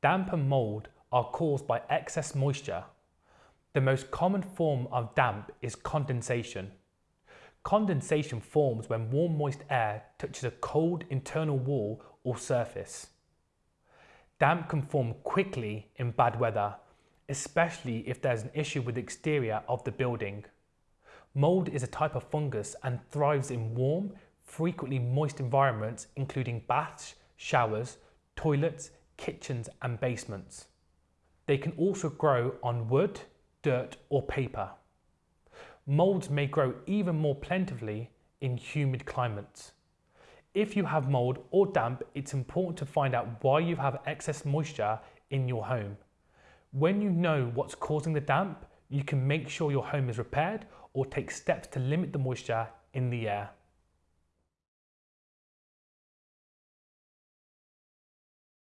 Damp and mould are caused by excess moisture. The most common form of damp is condensation. Condensation forms when warm moist air touches a cold internal wall or surface. Damp can form quickly in bad weather, especially if there's an issue with the exterior of the building. Mould is a type of fungus and thrives in warm, frequently moist environments including baths, showers, toilets, kitchens and basements. They can also grow on wood, dirt or paper. Moulds may grow even more plentifully in humid climates. If you have mould or damp, it's important to find out why you have excess moisture in your home. When you know what's causing the damp, you can make sure your home is repaired or take steps to limit the moisture in the air.